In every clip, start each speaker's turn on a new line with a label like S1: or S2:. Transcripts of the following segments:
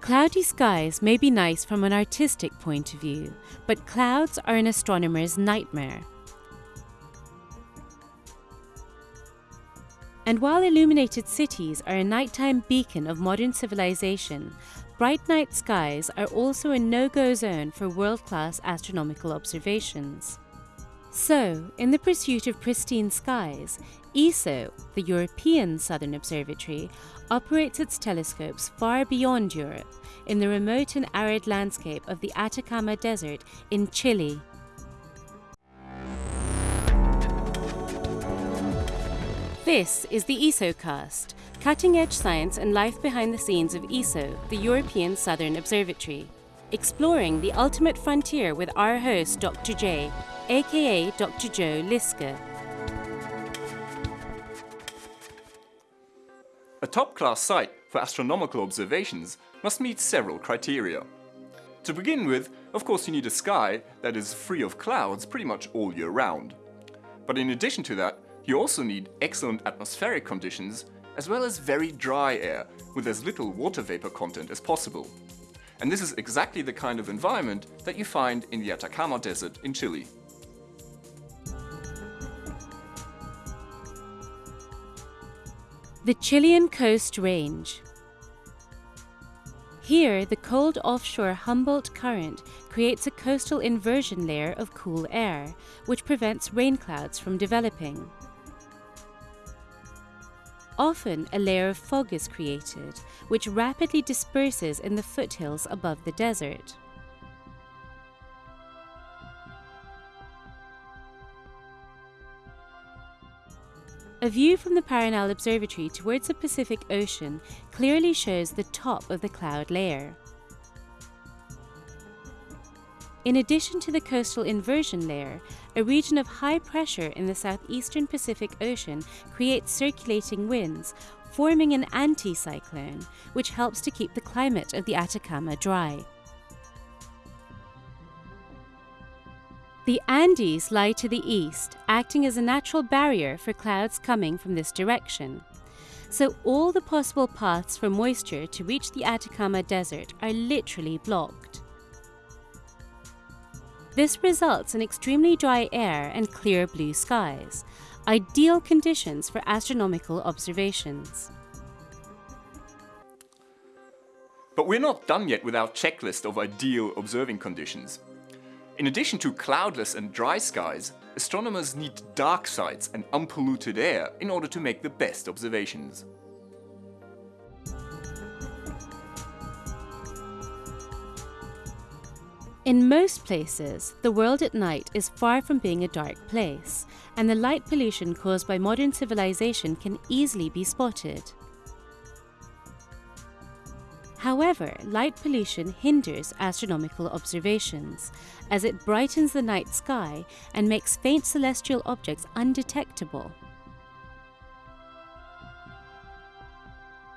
S1: Cloudy skies may be nice from an artistic point of view, but clouds are an astronomer's nightmare. And while illuminated cities are a nighttime beacon of modern civilization, bright night skies are also a no-go zone for world-class astronomical observations. So, in the pursuit of pristine skies, ESO, the European Southern Observatory, operates its telescopes far beyond Europe, in the remote and arid landscape of the Atacama Desert in Chile. This is the ESOcast, cutting-edge science and life behind the scenes of ESO, the European Southern Observatory. Exploring the ultimate frontier with our host, Dr. J, aka Dr. Joe Liske.
S2: A top-class site for astronomical observations must meet several criteria. To begin with, of course you need a sky that is free of clouds pretty much all year round. But in addition to that, you also need excellent atmospheric conditions as well as very dry air with as little water vapor content as possible. And this is exactly the kind of environment that you find in the Atacama Desert in Chile.
S1: The Chilean Coast Range Here, the cold offshore Humboldt Current creates a coastal inversion layer of cool air, which prevents rain clouds from developing. Often a layer of fog is created, which rapidly disperses in the foothills above the desert. A view from the Paranal Observatory towards the Pacific Ocean clearly shows the top of the cloud layer. In addition to the coastal inversion layer, a region of high pressure in the southeastern Pacific Ocean creates circulating winds, forming an anticyclone, which helps to keep the climate of the Atacama dry. The Andes lie to the east, acting as a natural barrier for clouds coming from this direction. So all the possible paths for moisture to reach the Atacama Desert are literally blocked. This results in extremely dry air and clear blue skies, ideal conditions for astronomical observations.
S2: But we're not done yet with our checklist of ideal observing conditions. In addition to cloudless and dry skies, astronomers need dark sites and unpolluted air in order to make the best observations.
S1: In most places, the world at night is far from being a dark place, and the light pollution caused by modern civilization can easily be spotted. However, light pollution hinders astronomical observations, as it brightens the night sky and makes faint celestial objects undetectable.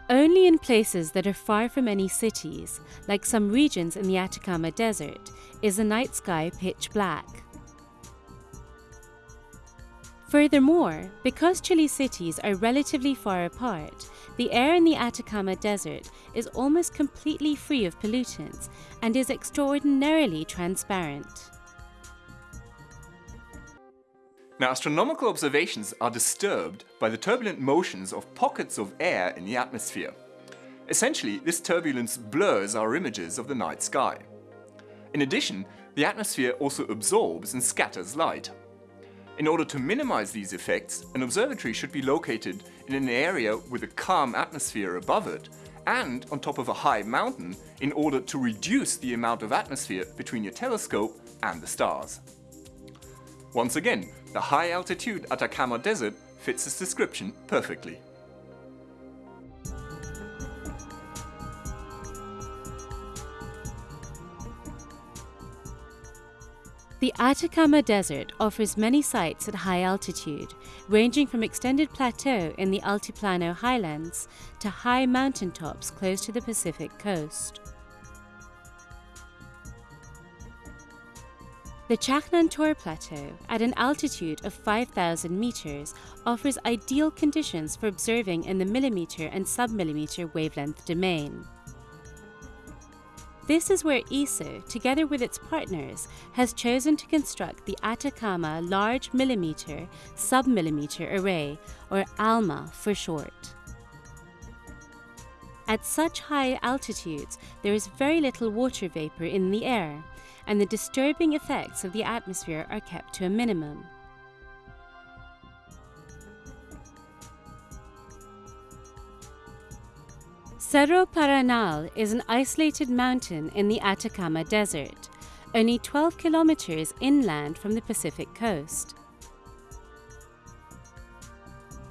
S1: Only in places that are far from any cities, like some regions in the Atacama Desert, is the night sky pitch black. Furthermore, because Chile cities are relatively far apart, the air in the Atacama Desert is almost completely free of pollutants and is extraordinarily transparent.
S2: Now, astronomical observations are disturbed by the turbulent motions of pockets of air in the atmosphere. Essentially, this turbulence blurs our images of the night sky. In addition, the atmosphere also absorbs and scatters light. In order to minimize these effects, an observatory should be located in an area with a calm atmosphere above it and on top of a high mountain in order to reduce the amount of atmosphere between your telescope and the stars. Once again, the high-altitude Atacama Desert fits this description perfectly.
S1: The Atacama Desert offers many sites at high altitude, ranging from extended plateau in the Altiplano highlands to high mountaintops close to the Pacific coast. The Chajnantor Plateau, at an altitude of 5,000 meters, offers ideal conditions for observing in the millimeter and submillimeter wavelength domain. This is where ESO, together with its partners, has chosen to construct the Atacama Large Millimeter Submillimeter Array, or ALMA for short. At such high altitudes, there is very little water vapor in the air, and the disturbing effects of the atmosphere are kept to a minimum. Cerro Paranal is an isolated mountain in the Atacama Desert, only 12 kilometers inland from the Pacific coast.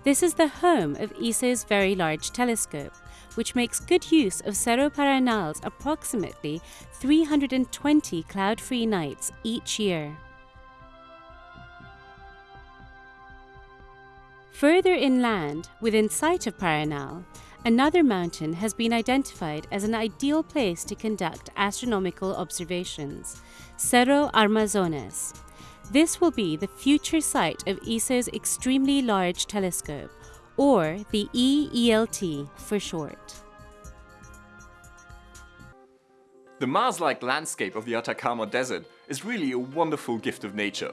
S1: This is the home of ESO's Very Large Telescope, which makes good use of Cerro Paranal's approximately 320 cloud-free nights each year. Further inland, within sight of Paranal, Another mountain has been identified as an ideal place to conduct astronomical observations, Cerro Armazones. This will be the future site of ESO's Extremely Large Telescope, or the EELT for short.
S2: The Mars-like landscape of the Atacama Desert is really a wonderful gift of nature.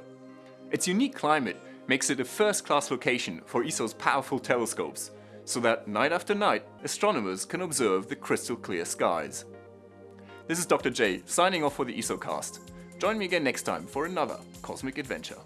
S2: Its unique climate makes it a first-class location for ESO's powerful telescopes, so that night after night, astronomers can observe the crystal clear skies. This is Dr. J, signing off for the ESOcast. Join me again next time for another cosmic adventure.